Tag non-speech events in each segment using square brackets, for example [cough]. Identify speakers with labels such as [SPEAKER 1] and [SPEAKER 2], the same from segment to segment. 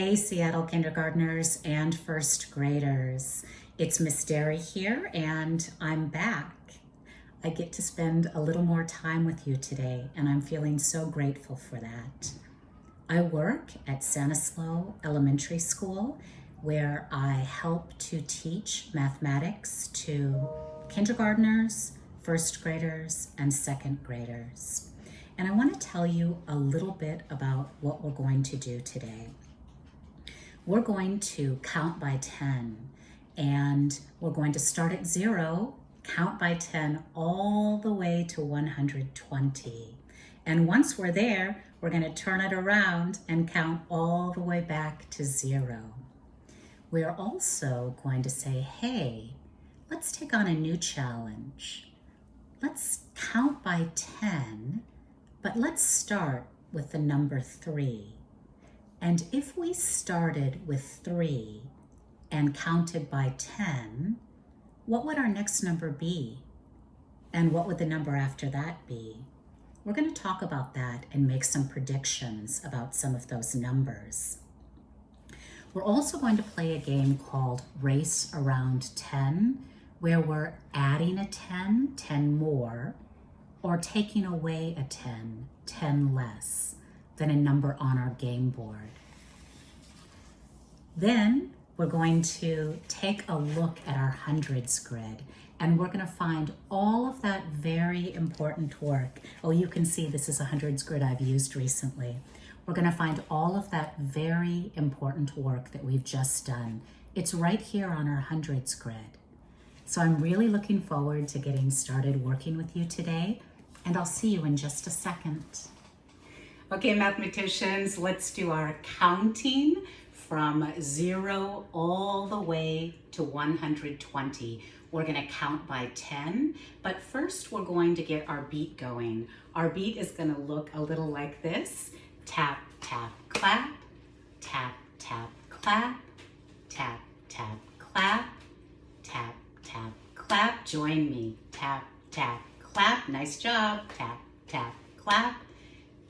[SPEAKER 1] Hey, Seattle kindergartners and first graders. It's Miss Derry here, and I'm back. I get to spend a little more time with you today, and I'm feeling so grateful for that. I work at Sanislo Elementary School, where I help to teach mathematics to kindergartners, first graders, and second graders. And I want to tell you a little bit about what we're going to do today we're going to count by 10 and we're going to start at zero, count by 10 all the way to 120. And once we're there, we're going to turn it around and count all the way back to zero. We're also going to say, hey, let's take on a new challenge. Let's count by 10, but let's start with the number three. And if we started with three and counted by 10, what would our next number be? And what would the number after that be? We're going to talk about that and make some predictions about some of those numbers. We're also going to play a game called Race Around 10, where we're adding a 10, 10 more, or taking away a 10, 10 less than a number on our game board. Then we're going to take a look at our hundreds grid and we're going to find all of that very important work. Oh, you can see this is a hundreds grid I've used recently. We're going to find all of that very important work that we've just done. It's right here on our hundreds grid. So I'm really looking forward to getting started working with you today, and I'll see you in just a second. Okay, mathematicians, let's do our counting from zero all the way to 120. We're gonna count by 10, but first we're going to get our beat going. Our beat is gonna look a little like this. Tap, tap, clap, tap, tap, clap, tap, tap, clap, tap, tap, clap. Join me. Tap, tap, clap. Nice job. Tap, tap, clap,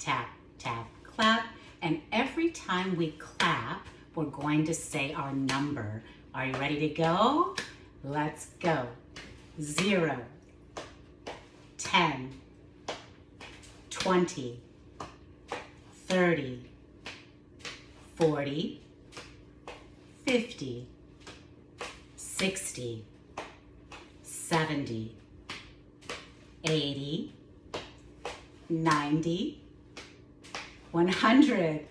[SPEAKER 1] tap, tap, clap. And every time we clap, we're going to say our number. Are you ready to go? Let's go. Zero, 10, 20, 30, 40, 50, 60, 70, 80, 90, 100,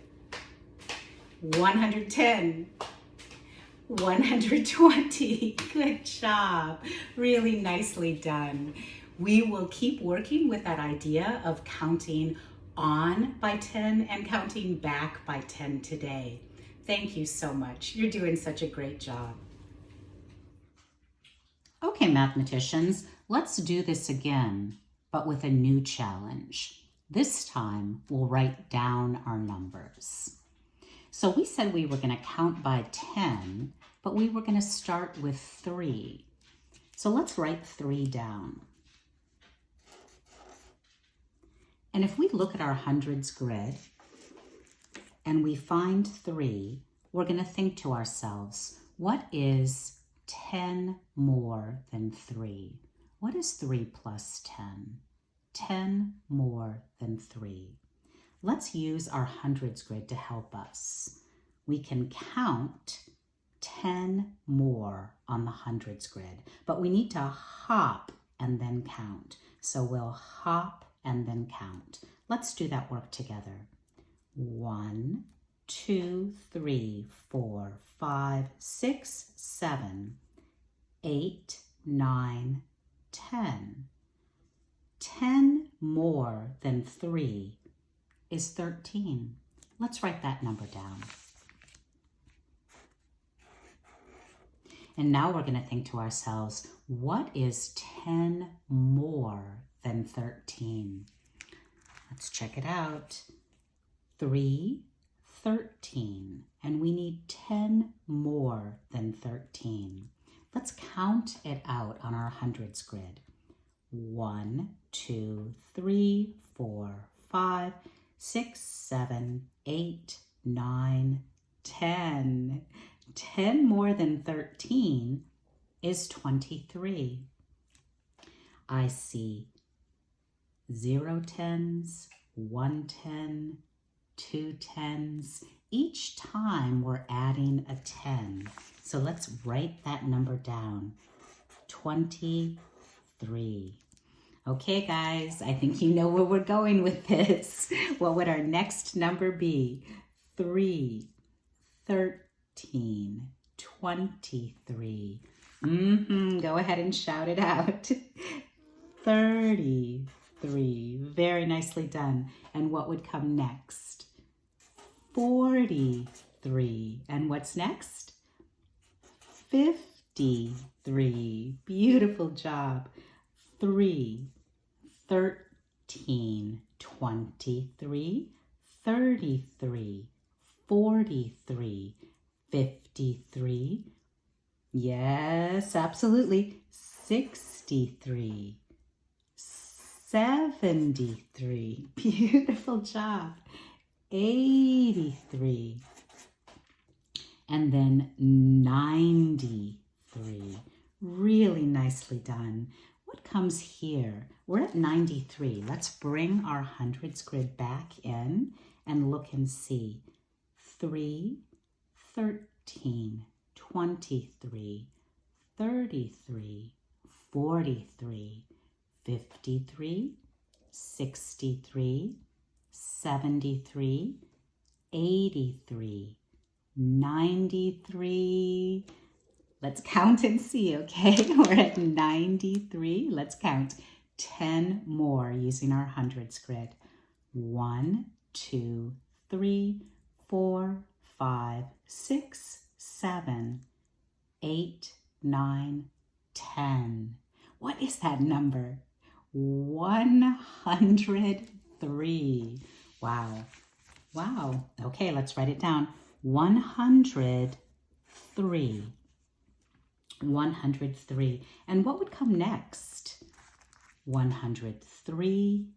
[SPEAKER 1] 110, 120. [laughs] Good job. Really nicely done. We will keep working with that idea of counting on by 10 and counting back by 10 today. Thank you so much. You're doing such a great job. Okay, mathematicians, let's do this again, but with a new challenge. This time, we'll write down our numbers. So we said we were going to count by 10, but we were going to start with 3. So let's write 3 down. And if we look at our hundreds grid and we find 3, we're going to think to ourselves, what is 10 more than 3? What is 3 plus 10? 10 more than 3. Let's use our hundreds grid to help us. We can count 10 more on the hundreds grid, but we need to hop and then count. So we'll hop and then count. Let's do that work together. One, two, three, four, five, six, seven, eight, nine, ten. Ten more than three is 13. Let's write that number down. And now we're going to think to ourselves, what is 10 more than 13? Let's check it out. 3, 13. And we need 10 more than 13. Let's count it out on our hundreds grid. 1, 2, 3, 4, 5, six, seven, eight, nine, 10. 10 more than 13 is 23. I see zero tens, one ten, two tens. Each time we're adding a 10. So let's write that number down. 23. Okay, guys, I think you know where we're going with this. [laughs] What would our next number be? 3, 13, 23. Mm-hmm. Go ahead and shout it out. [laughs] 33. Very nicely done. And what would come next? 43. And what's next? 53. Beautiful job. 3, 13, 23, 33, 43, 53. Yes, absolutely. 63, 73. Beautiful job. 83. And then 93. Really nicely done. What comes here? We're at 93. Let's bring our hundreds grid back in and look and see. 3, 13, 23, 33, 43, 53, 63, 73, 83, 93. Let's count and see, okay? [laughs] We're at 93. Let's count 10 more using our hundreds grid. One, two, three, four, five, six, seven, eight, nine, ten. What is that number? 103. Wow. Wow. Okay, let's write it down. 103. 103. And what would come next? 103.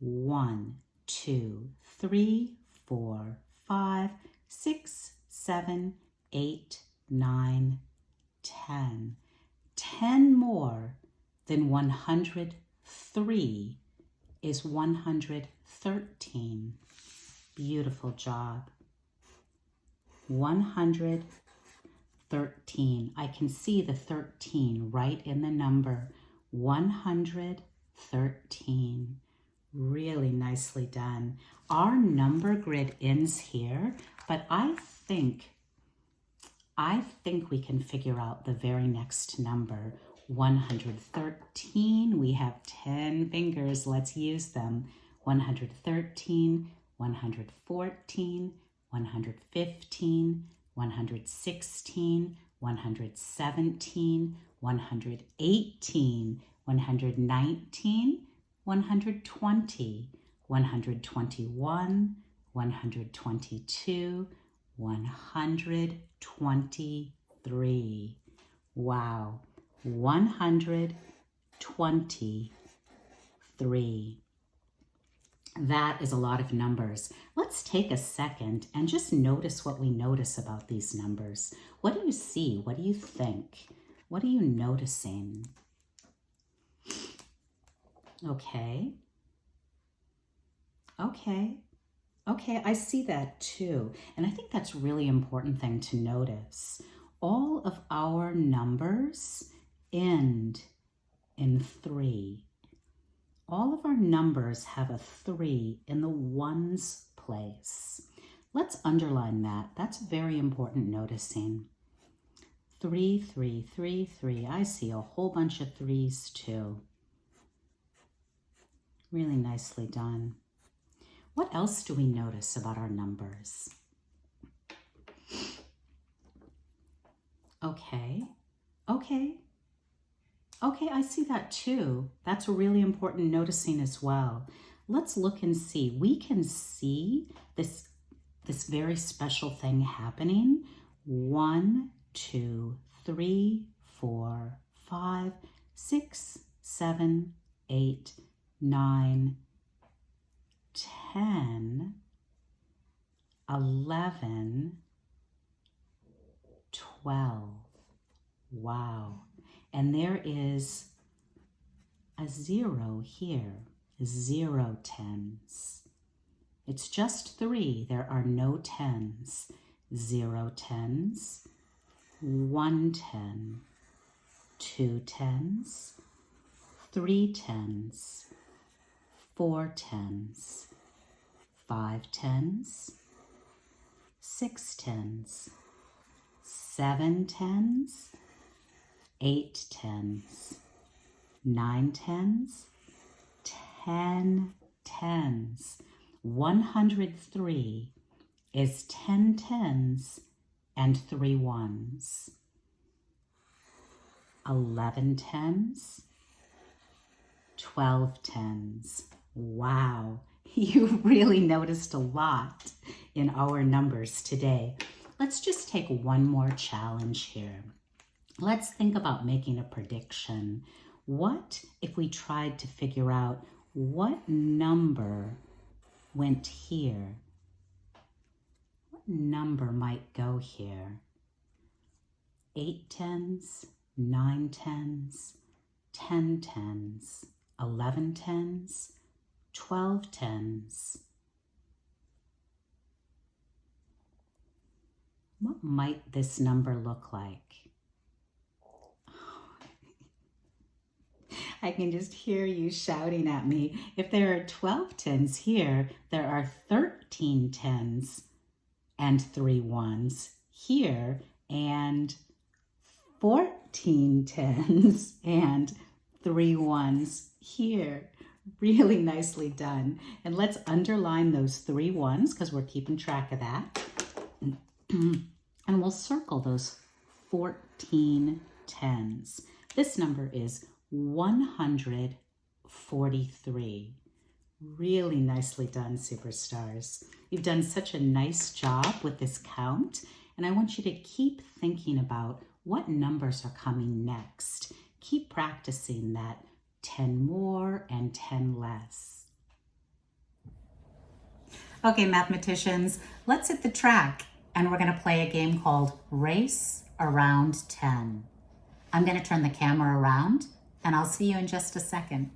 [SPEAKER 1] 1, 2, 3, 4, 5, 6, 7, 8, 9, 10. 10 more than 103 is 113. Beautiful job. 113. I can see the 13 right in the number. 113. Really nicely done. Our number grid ends here, but I think, I think we can figure out the very next number. 113, we have 10 fingers, let's use them. 113, 114, 115, 116, 117, 118, 119, 120, 121, 122, 123. Wow, 123. That is a lot of numbers. Let's take a second and just notice what we notice about these numbers. What do you see? What do you think? What are you noticing? Okay. Okay. Okay, I see that too. And I think that's really important thing to notice. All of our numbers end in three. All of our numbers have a three in the ones place. Let's underline that. That's very important noticing. Three, three, three, three. I see a whole bunch of threes too. Really nicely done. What else do we notice about our numbers? Okay, okay, okay, I see that too. That's really important noticing as well. Let's look and see. We can see this, this very special thing happening. One, two, three, four, five, six, seven, eight, nine, 10, 11, 12. Wow. And there is a zero here, zero tens. It's just three. There are no tens. Zero tens, one ten, two tens, three tens, four tens, five tens, six tens, seven tens, eight tens, nine tens, ten tens. 103 is 10 tens and three ones. 11 tens, 12 tens. Wow, [laughs] you really noticed a lot in our numbers today. Let's just take one more challenge here. Let's think about making a prediction. What if we tried to figure out what number went here? What number might go here? Eight tens, nine tens, ten tens, eleven tens, twelve tens. What might this number look like? I can just hear you shouting at me. If there are 12 tens here, there are 13 tens and three ones here, and 14 tens and three ones here. Really nicely done. And let's underline those three ones because we're keeping track of that. and we'll circle those 14 tens. This number is 143. Really nicely done, superstars. You've done such a nice job with this count, and I want you to keep thinking about what numbers are coming next. Keep practicing that 10 more and 10 less. Okay, mathematicians, let's hit the track, and we're going to play a game called Race Around 10. I'm going to turn the camera around and I'll see you in just a second.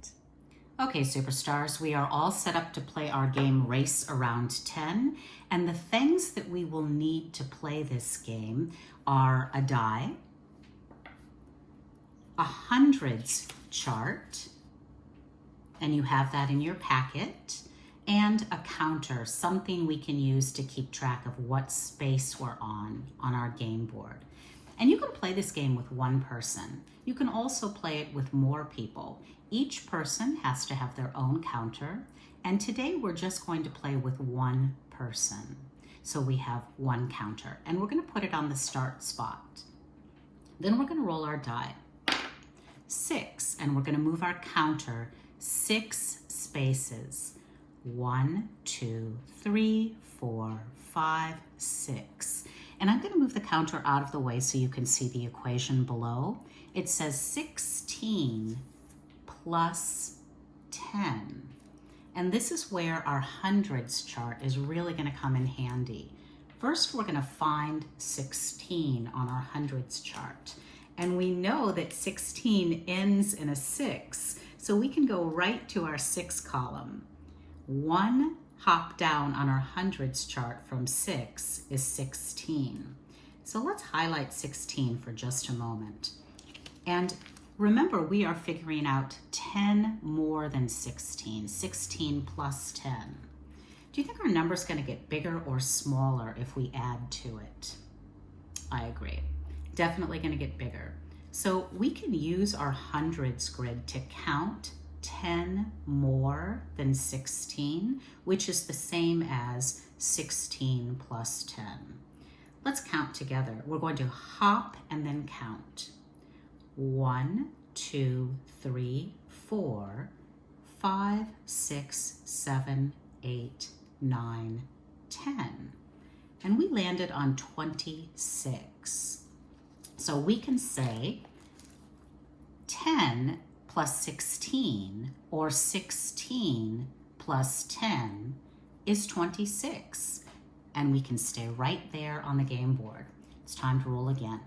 [SPEAKER 1] Okay, superstars, we are all set up to play our game Race Around 10, and the things that we will need to play this game are a die, a hundreds chart, and you have that in your packet, and a counter, something we can use to keep track of what space we're on on our game board. And you can play this game with one person. You can also play it with more people. Each person has to have their own counter. And today we're just going to play with one person. So we have one counter and we're gonna put it on the start spot. Then we're gonna roll our die. Six, and we're gonna move our counter six spaces. One, two, three, four, five, six. And I'm gonna move the counter out of the way so you can see the equation below. It says 16 plus 10. And this is where our hundreds chart is really gonna come in handy. First, we're gonna find 16 on our hundreds chart. And we know that 16 ends in a six, so we can go right to our six column. One hop down on our hundreds chart from 6 is 16. So let's highlight 16 for just a moment. And remember, we are figuring out 10 more than 16, 16 plus 10. Do you think our number is going to get bigger or smaller if we add to it? I agree. Definitely going to get bigger. So we can use our hundreds grid to count 10 more than 16, which is the same as 16 plus 10. Let's count together. We're going to hop and then count. One, two, three, four, five, six, seven, eight, nine, ten. And we landed on 26. So we can say 10 plus 16 or 16 plus 10 is 26. And we can stay right there on the game board. It's time to roll again.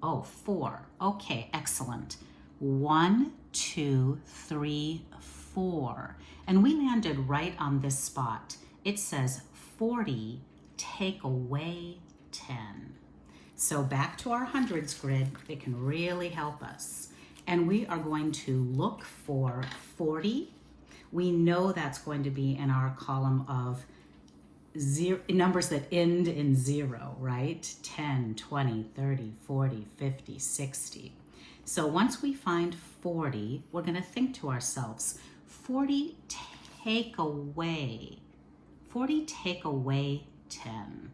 [SPEAKER 1] Oh, four. Okay, excellent. One, two, three, four. And we landed right on this spot. It says 40, take away 10. So back to our hundreds grid, it can really help us. And we are going to look for 40. We know that's going to be in our column of zero, numbers that end in zero, right? 10, 20, 30, 40, 50, 60. So once we find 40, we're gonna think to ourselves, 40 take away, 40 take away 10.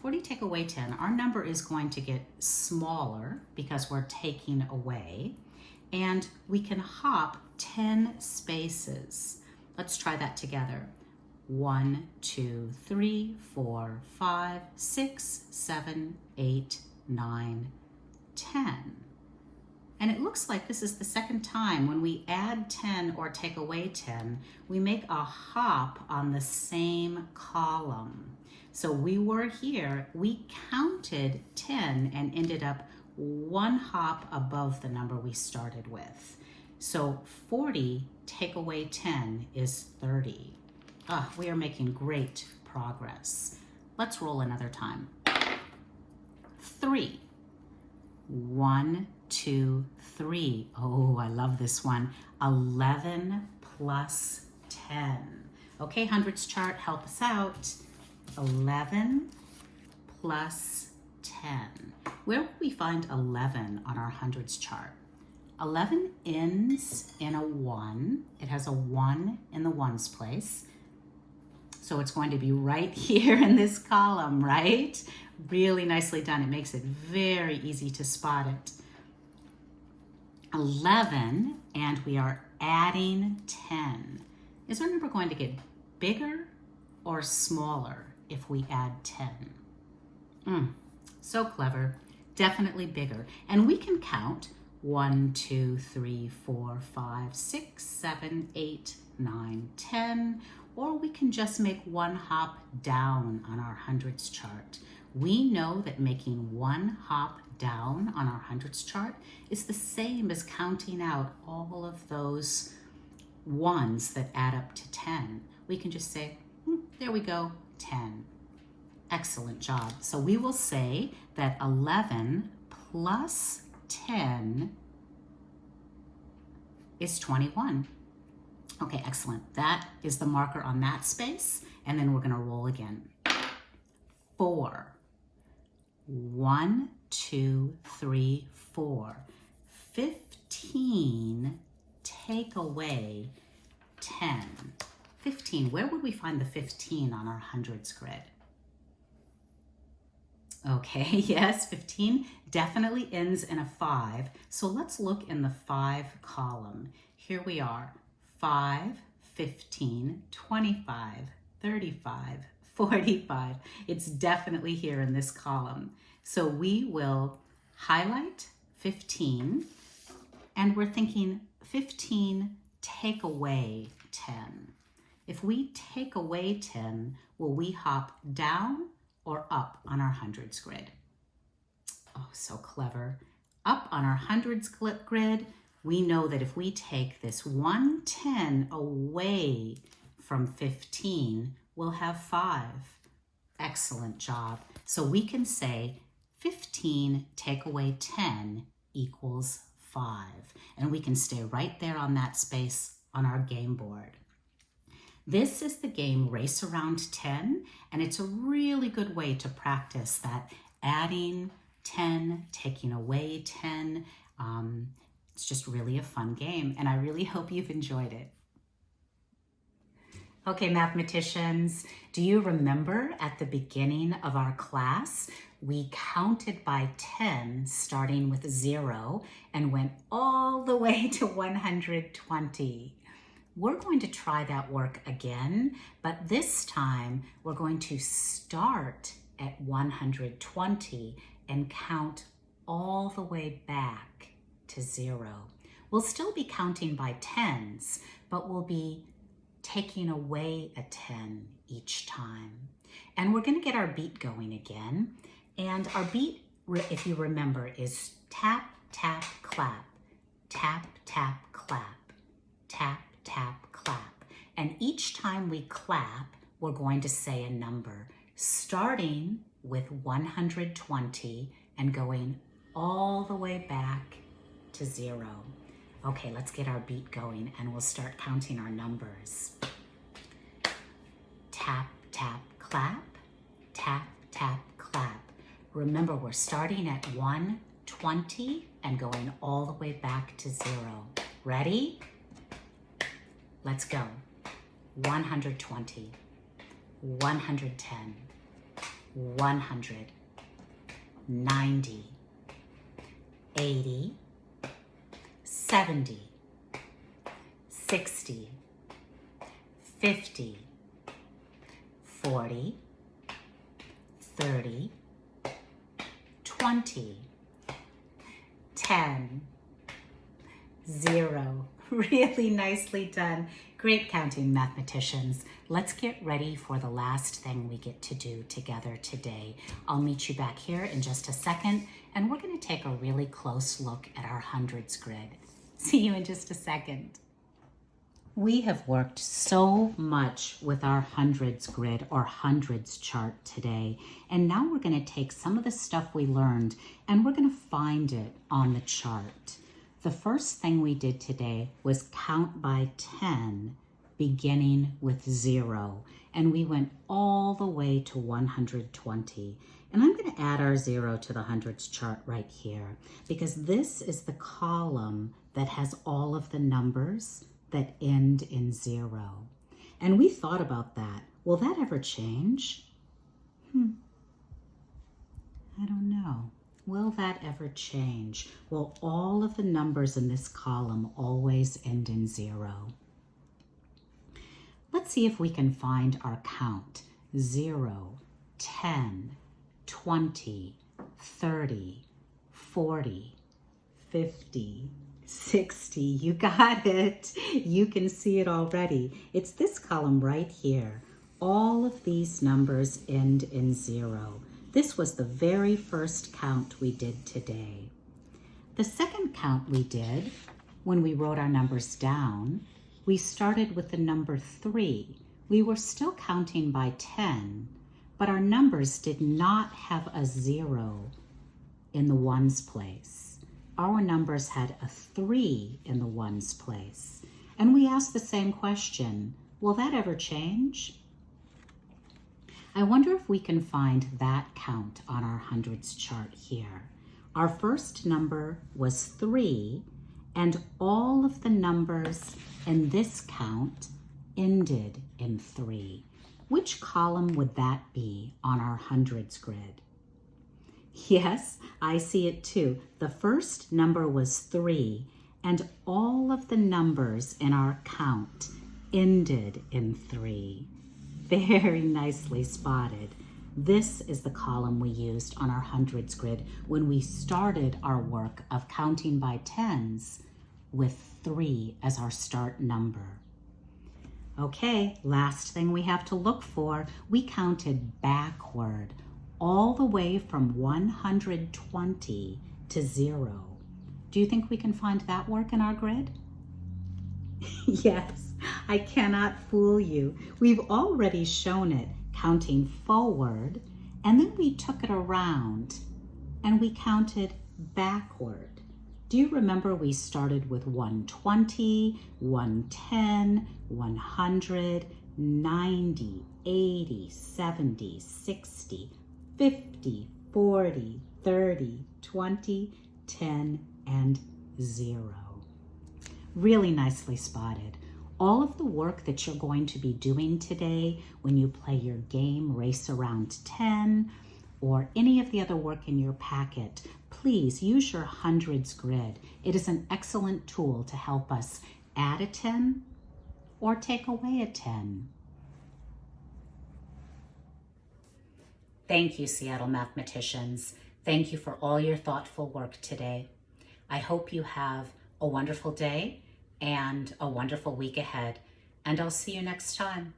[SPEAKER 1] 40 take away 10, our number is going to get smaller because we're taking away, and we can hop 10 spaces. Let's try that together. One, two, three, four, five, six, seven, eight, nine, ten. And it looks like this is the second time when we add 10 or take away 10, we make a hop on the same column. So we were here, we counted 10 and ended up one hop above the number we started with. So 40 take away 10 is 30. Ah, we are making great progress. Let's roll another time. Three. One, two, three. Oh, I love this one. 11 plus 10. Okay, hundreds chart, help us out. 11 plus 10. Where will we find 11 on our hundreds chart? 11 ends in a 1. It has a 1 in the ones place. So it's going to be right [laughs] here in this column, right? Really nicely done. It makes it very easy to spot it. 11, and we are adding 10. Is our number going to get bigger or smaller if we add 10? Mm, so clever. Definitely bigger. And we can count 1, 2, 3, 4, 5, 6, 7, 8, 9, 10 or we can just make one hop down on our hundreds chart. We know that making one hop down on our hundreds chart is the same as counting out all of those ones that add up to 10. We can just say, hmm, there we go, 10. Excellent job. So we will say that 11 plus 10 is 21. Okay, excellent. That is the marker on that space. And then we're gonna roll again. Four. One, two, three, four. 15, take away 10. 15, where would we find the 15 on our hundreds grid? Okay, [laughs] yes, 15 definitely ends in a five. So let's look in the five column. Here we are, 5, 15, 25, 35, [laughs] 45. It's definitely here in this column. So we will highlight 15 and we're thinking 15 take away 10. If we take away 10, will we hop down or up on our hundreds grid? Oh, so clever. Up on our hundreds grid, we know that if we take this 110 away from 15, we'll have 5. Excellent job. So we can say 15 take away 10 equals 5. And we can stay right there on that space on our game board. This is the game Race Around 10, and it's a really good way to practice that adding 10, taking away 10, um, it's just really a fun game, and I really hope you've enjoyed it. Okay, mathematicians, do you remember at the beginning of our class, we counted by 10, starting with zero, and went all the way to 120. We're going to try that work again, but this time we're going to start at 120 and count all the way back to zero. We'll still be counting by tens, but we'll be taking away a 10 each time. And we're gonna get our beat going again. And our beat if you remember, is tap, tap, clap, tap, tap, clap, tap, tap, clap. And each time we clap, we're going to say a number, starting with 120 and going all the way back to zero. Okay, let's get our beat going and we'll start counting our numbers. Tap, tap, clap, tap, tap, clap. Remember, we're starting at 120 and going all the way back to zero. Ready? Let's go. 120, 110, 100, 90, 80, 70, 60, 50, 40, 30, 20, 10, 0. [laughs] Really nicely done. Great counting, mathematicians. Let's get ready for the last thing we get to do together today. I'll meet you back here in just a second, and we're going to take a really close look at our hundreds grid. [laughs] See you in just a second. We have worked so much with our hundreds grid or hundreds chart today, and now we're going to take some of the stuff we learned and we're going to find it on the chart. The first thing we did today was count by 10, beginning with zero. And we went all the way to 120. And I'm going to add our zero to the hundreds chart right here because this is the column that has all of the numbers that end in zero. And we thought about that. Will that ever change? Hmm. I don't know. Will that ever change? Will all of the numbers in this column always end in zero? Let's see if we can find our count. 0, 10, 20, 30, 40, 50, 60. You got it. You can see it already. It's this column right here. All of these numbers end in zero. This was the very first count we did today. The second count we did, when we wrote our numbers down, we started with the number three. We were still counting by 10, but our numbers did not have a zero in the ones place. Our numbers had a three in the ones place. And we asked the same question, will that ever change? I wonder if we can find that count on our hundreds chart here. Our first number was three, and all of the numbers in this count ended in three. Which column would that be on our hundreds grid? Yes, I see it too. The first number was three, and all of the numbers in our count ended in three. Very nicely spotted. This is the column we used on our hundreds grid when we started our work of counting by tens with three as our start number. Okay, last thing we have to look for, we counted backward all the way from 120 to zero. Do you think we can find that work in our grid? [laughs] yes. I cannot fool you. We've already shown it counting forward, and then we took it around and we counted backward. Do you remember we started with 120, 110, 100, 90, 80, 70, 60, 50, 40, 30, 20, 10, and 0. Really nicely spotted all of the work that you're going to be doing today when you play your game Race Around 10 or any of the other work in your packet, please use your hundreds grid. It is an excellent tool to help us add a 10 or take away a 10. Thank you, Seattle mathematicians. Thank you for all your thoughtful work today. I hope you have a wonderful day and a wonderful week ahead. And I'll see you next time.